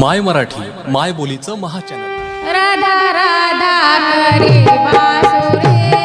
माय मराठी माय बोलीचं महाचॅनल. राधा राधा करे बासुरे.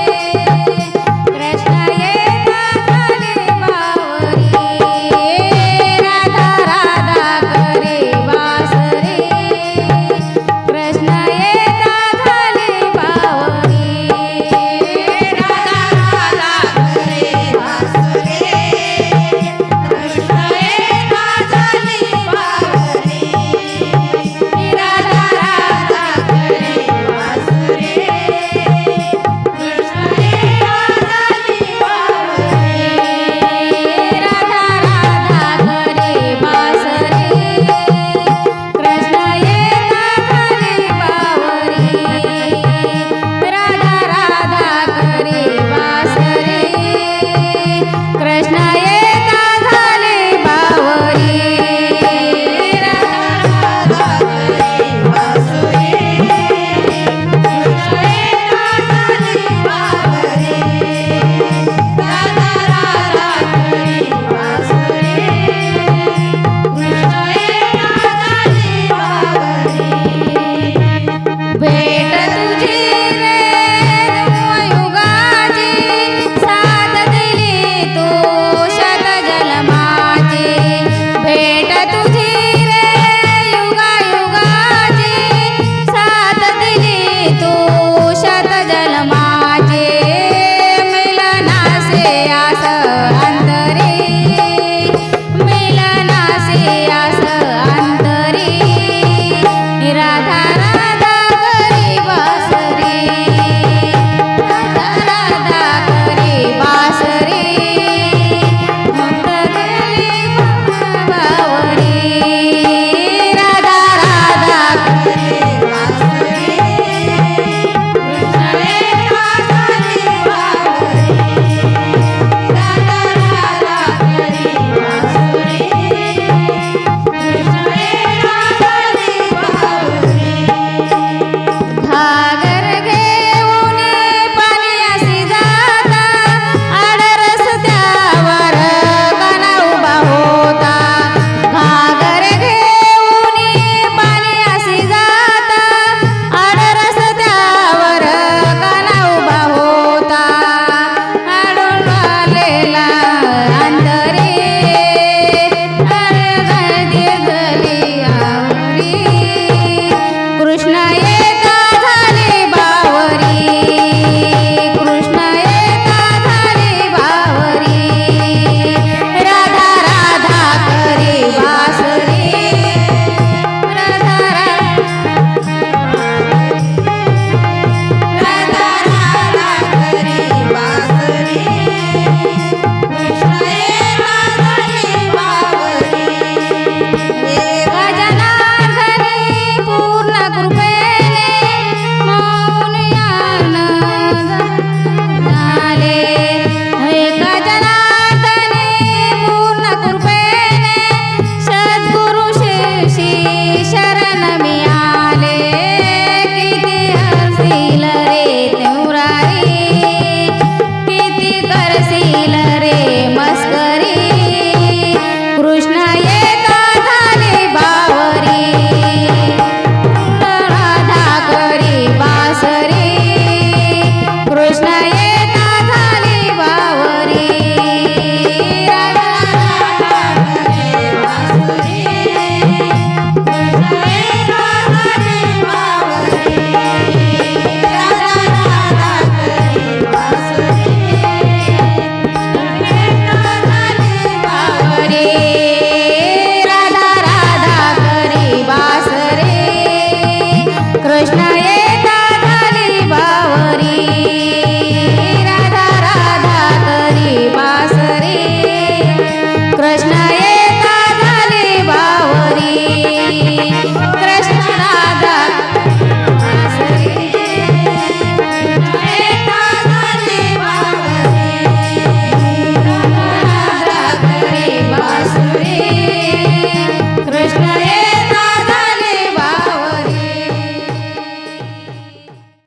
कृष्णाय